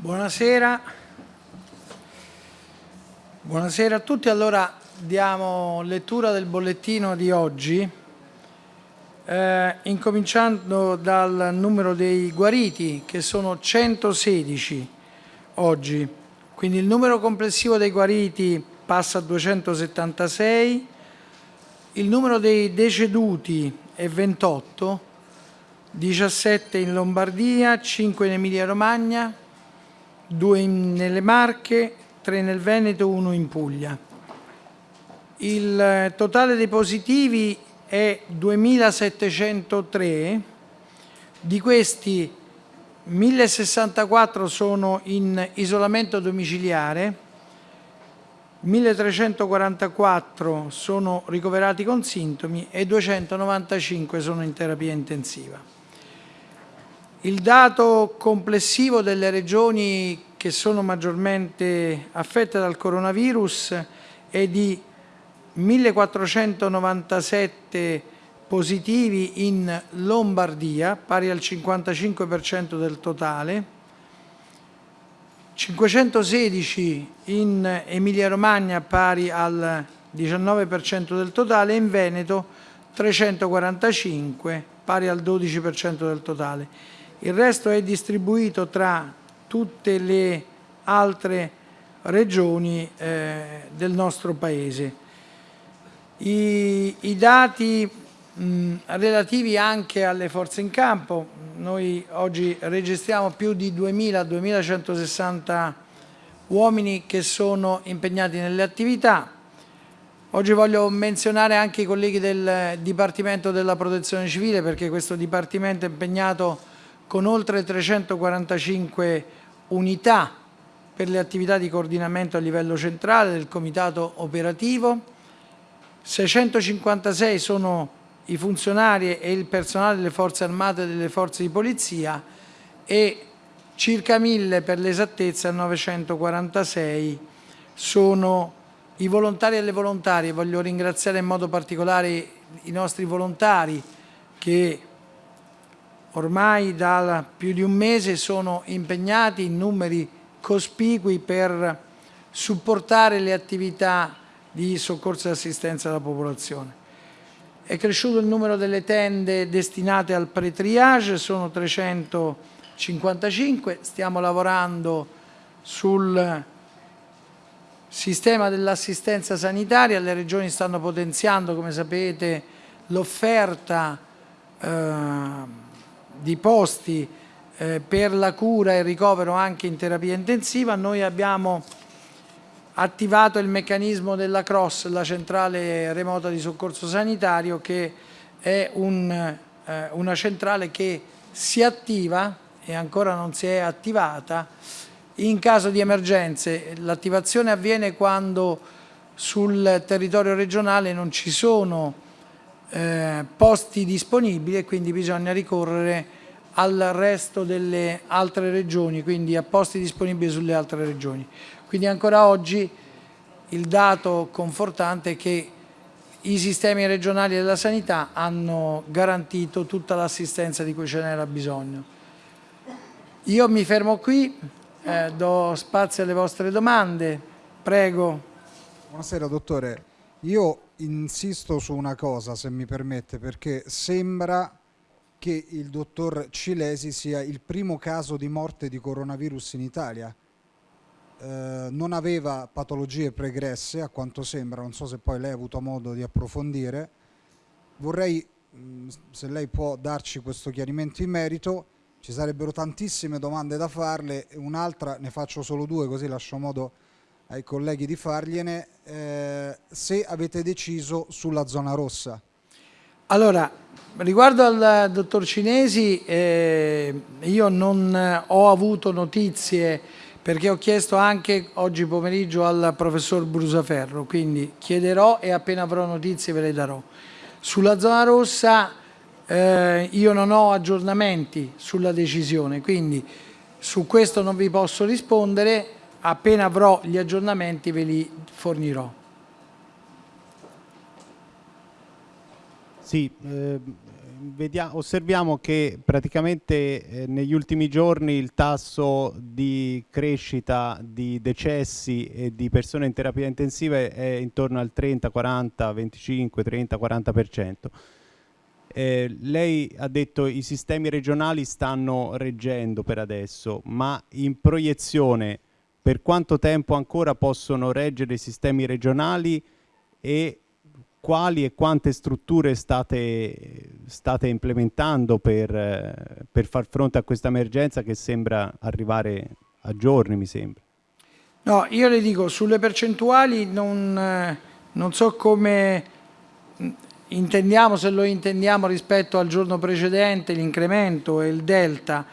Buonasera. Buonasera a tutti. Allora diamo lettura del bollettino di oggi, eh, incominciando dal numero dei guariti, che sono 116 oggi. Quindi il numero complessivo dei guariti passa a 276, il numero dei deceduti è 28, 17 in Lombardia, 5 in Emilia Romagna, 2 nelle Marche, 3 nel Veneto, 1 in Puglia. Il totale dei positivi è 2.703, di questi 1.064 sono in isolamento domiciliare, 1.344 sono ricoverati con sintomi e 295 sono in terapia intensiva. Il dato complessivo delle regioni che sono maggiormente affette dal coronavirus è di 1.497 positivi in Lombardia, pari al 55% del totale, 516 in Emilia-Romagna, pari al 19% del totale, e in Veneto 345, pari al 12% del totale. Il resto è distribuito tra tutte le altre regioni eh, del nostro Paese. I, i dati mh, relativi anche alle forze in campo, noi oggi registriamo più di 2.000-2.160 uomini che sono impegnati nelle attività. Oggi voglio menzionare anche i colleghi del Dipartimento della Protezione Civile perché questo Dipartimento è impegnato con oltre 345 unità per le attività di coordinamento a livello centrale del comitato operativo, 656 sono i funzionari e il personale delle forze armate e delle forze di polizia e circa 1000 per l'esattezza, 946 sono i volontari e le volontarie. Voglio ringraziare in modo particolare i nostri volontari che ormai da più di un mese sono impegnati in numeri cospicui per supportare le attività di soccorso e assistenza alla popolazione. È cresciuto il numero delle tende destinate al pre-triage, sono 355, stiamo lavorando sul sistema dell'assistenza sanitaria, le regioni stanno potenziando, come sapete, l'offerta eh, di posti eh, per la cura e ricovero anche in terapia intensiva, noi abbiamo attivato il meccanismo della CROSS, la centrale remota di soccorso sanitario, che è un, eh, una centrale che si attiva e ancora non si è attivata in caso di emergenze. L'attivazione avviene quando sul territorio regionale non ci sono eh, posti disponibili e quindi bisogna ricorrere al resto delle altre regioni, quindi a posti disponibili sulle altre regioni. Quindi ancora oggi il dato confortante è che i sistemi regionali della sanità hanno garantito tutta l'assistenza di cui ce n'era bisogno. Io mi fermo qui, eh, do spazio alle vostre domande, prego. Buonasera dottore, io insisto su una cosa se mi permette perché sembra che il dottor Cilesi sia il primo caso di morte di coronavirus in Italia. Eh, non aveva patologie pregresse a quanto sembra, non so se poi lei ha avuto modo di approfondire. Vorrei, mh, se lei può darci questo chiarimento in merito, ci sarebbero tantissime domande da farle, un'altra ne faccio solo due così lascio modo ai colleghi di fargliene, eh, se avete deciso sulla zona rossa. Allora, riguardo al dottor Cinesi, eh, io non ho avuto notizie perché ho chiesto anche oggi pomeriggio al professor Brusaferro, quindi chiederò e appena avrò notizie ve le darò. Sulla zona rossa eh, io non ho aggiornamenti sulla decisione, quindi su questo non vi posso rispondere, appena avrò gli aggiornamenti ve li fornirò. Sì, eh, vedia, osserviamo che praticamente eh, negli ultimi giorni il tasso di crescita di decessi e di persone in terapia intensiva è intorno al 30, 40, 25, 30, 40%. Eh, lei ha detto che i sistemi regionali stanno reggendo per adesso, ma in proiezione per quanto tempo ancora possono reggere i sistemi regionali e quali e quante strutture state, state implementando per, per, far fronte a questa emergenza che sembra arrivare a giorni, mi sembra. No, io le dico, sulle percentuali non, non so come intendiamo, se lo intendiamo rispetto al giorno precedente, l'incremento e il delta,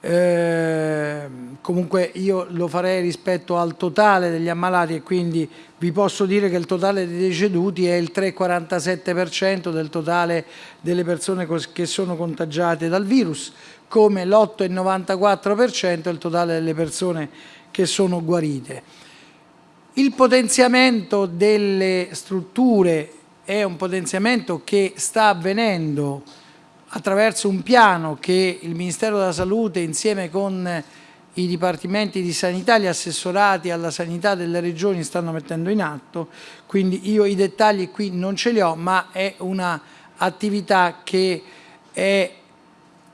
eh, comunque io lo farei rispetto al totale degli ammalati e quindi vi posso dire che il totale dei deceduti è il 3,47% del totale delle persone che sono contagiate dal virus, come l'8,94% è il totale delle persone che sono guarite. Il potenziamento delle strutture è un potenziamento che sta avvenendo attraverso un piano che il Ministero della Salute insieme con i dipartimenti di sanità, gli assessorati alla sanità delle regioni stanno mettendo in atto, quindi io i dettagli qui non ce li ho, ma è un'attività che è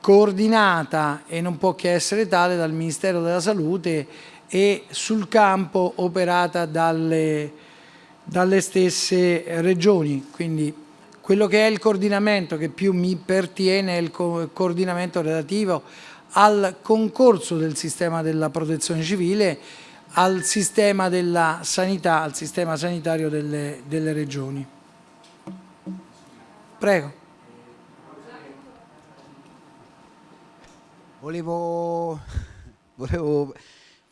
coordinata e non può che essere tale dal Ministero della Salute e sul campo operata dalle, dalle stesse regioni. Quindi quello che è il coordinamento che più mi pertiene è il co coordinamento relativo al concorso del sistema della protezione civile, al sistema della sanità, al sistema sanitario delle, delle regioni. Prego. Volevo, volevo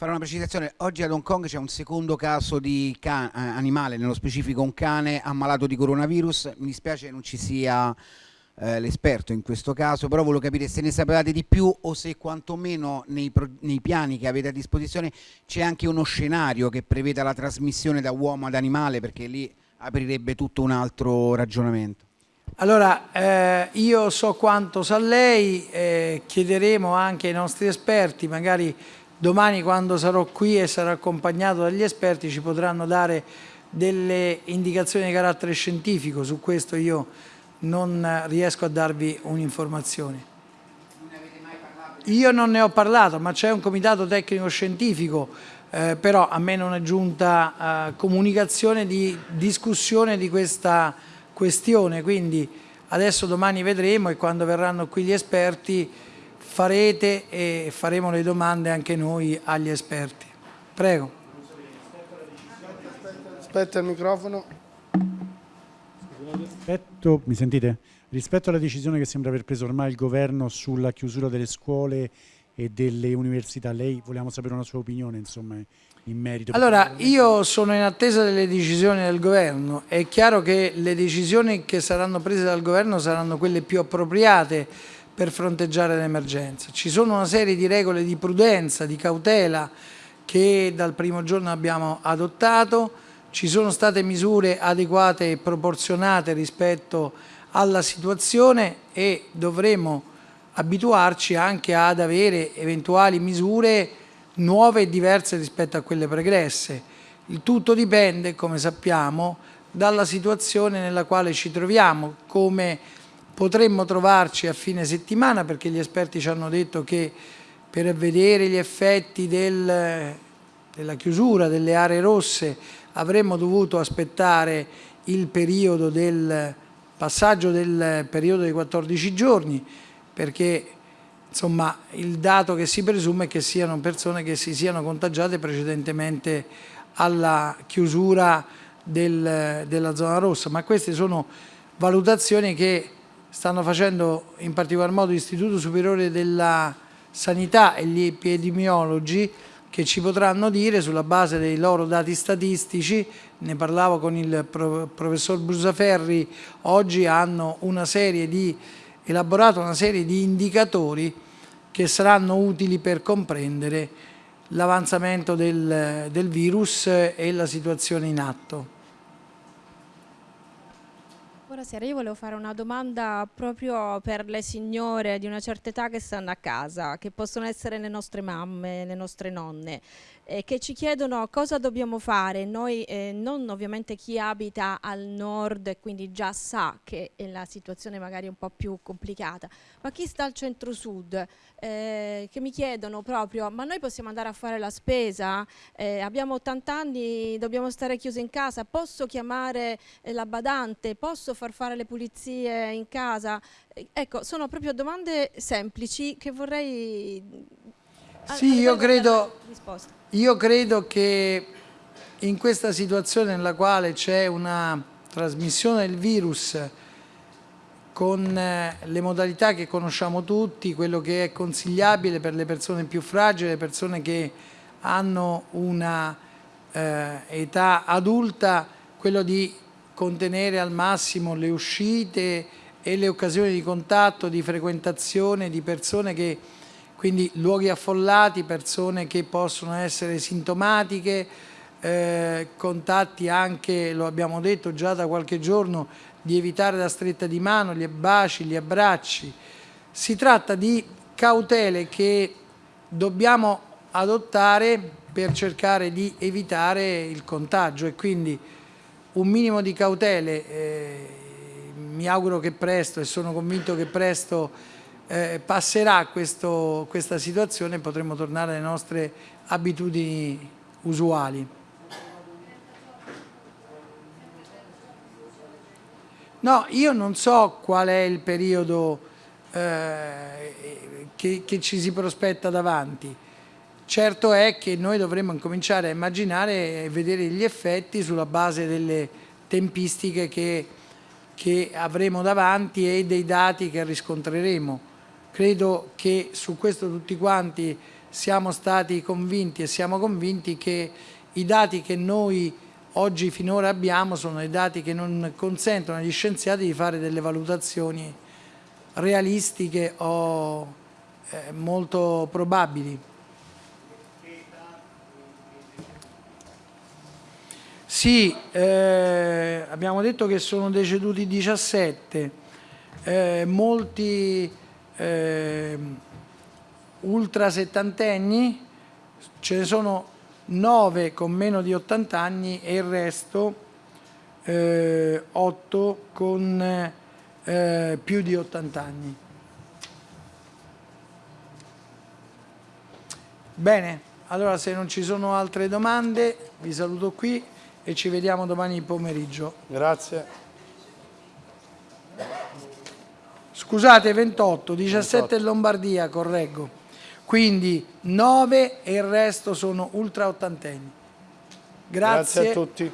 fare una precisazione. Oggi ad Hong Kong c'è un secondo caso di animale, nello specifico un cane ammalato di coronavirus. Mi dispiace che non ci sia eh, l'esperto in questo caso, però volevo capire se ne sapevate di più o se quantomeno nei, nei piani che avete a disposizione c'è anche uno scenario che preveda la trasmissione da uomo ad animale, perché lì aprirebbe tutto un altro ragionamento. Allora, eh, io so quanto sa lei, eh, chiederemo anche ai nostri esperti, magari domani quando sarò qui e sarò accompagnato dagli esperti ci potranno dare delle indicazioni di carattere scientifico, su questo io non riesco a darvi un'informazione. Io non ne ho parlato, ma c'è un comitato tecnico scientifico, eh, però a me non è giunta eh, comunicazione di discussione di questa questione, quindi adesso domani vedremo e quando verranno qui gli esperti farete e faremo le domande anche noi agli esperti. Prego. Aspetta il microfono. Rispetto, mi sentite? Rispetto alla decisione che sembra aver preso ormai il governo sulla chiusura delle scuole e delle università, lei vogliamo sapere una sua opinione insomma, in merito? Allora, io sono in attesa delle decisioni del governo. È chiaro che le decisioni che saranno prese dal governo saranno quelle più appropriate per fronteggiare l'emergenza. Ci sono una serie di regole di prudenza, di cautela che dal primo giorno abbiamo adottato, ci sono state misure adeguate e proporzionate rispetto alla situazione e dovremo abituarci anche ad avere eventuali misure nuove e diverse rispetto a quelle pregresse. Il tutto dipende, come sappiamo, dalla situazione nella quale ci troviamo, come Potremmo trovarci a fine settimana perché gli esperti ci hanno detto che per vedere gli effetti del, della chiusura delle aree rosse avremmo dovuto aspettare il periodo del passaggio del periodo dei 14 giorni perché insomma il dato che si presume è che siano persone che si siano contagiate precedentemente alla chiusura del, della zona rossa. Ma queste sono valutazioni che stanno facendo in particolar modo l'Istituto Superiore della Sanità e gli epidemiologi che ci potranno dire sulla base dei loro dati statistici, ne parlavo con il professor Brusaferri, oggi hanno una serie di, elaborato una serie di indicatori che saranno utili per comprendere l'avanzamento del, del virus e la situazione in atto. Buonasera, io volevo fare una domanda proprio per le signore di una certa età che stanno a casa, che possono essere le nostre mamme, le nostre nonne, eh, che ci chiedono cosa dobbiamo fare. Noi, eh, non ovviamente chi abita al nord e quindi già sa che è la situazione magari un po' più complicata, ma chi sta al centro-sud, eh, che mi chiedono proprio, ma noi possiamo andare a fare la spesa? Eh, abbiamo 80 anni, dobbiamo stare chiusi in casa, posso chiamare eh, la badante? Posso far fare le pulizie in casa? Eh, ecco, sono proprio domande semplici che vorrei... Sì, io credo, io credo che in questa situazione nella quale c'è una trasmissione del virus con eh, le modalità che conosciamo tutti, quello che è consigliabile per le persone più fragili, le persone che hanno una eh, età adulta, quello di contenere al massimo le uscite e le occasioni di contatto, di frequentazione di persone che, quindi luoghi affollati, persone che possono essere sintomatiche, eh, contatti anche, lo abbiamo detto già da qualche giorno, di evitare la stretta di mano, gli baci, gli abbracci. Si tratta di cautele che dobbiamo adottare per cercare di evitare il contagio e quindi un minimo di cautele, eh, mi auguro che presto e sono convinto che presto eh, passerà questo, questa situazione e potremo tornare alle nostre abitudini usuali. No, io non so qual è il periodo eh, che, che ci si prospetta davanti. Certo è che noi dovremmo incominciare a immaginare e vedere gli effetti sulla base delle tempistiche che, che avremo davanti e dei dati che riscontreremo. Credo che su questo tutti quanti siamo stati convinti e siamo convinti che i dati che noi oggi finora abbiamo sono dei dati che non consentono agli scienziati di fare delle valutazioni realistiche o eh, molto probabili. Sì, eh, abbiamo detto che sono deceduti 17, eh, molti eh, ultra settantenni, ce ne sono 9 con meno di 80 anni e il resto eh, 8 con eh, più di 80 anni. Bene, allora se non ci sono altre domande vi saluto qui e ci vediamo domani pomeriggio. Grazie. Scusate, 28, 17 28. in Lombardia, correggo quindi 9 e il resto sono ultra ottantenni. Grazie. Grazie a tutti.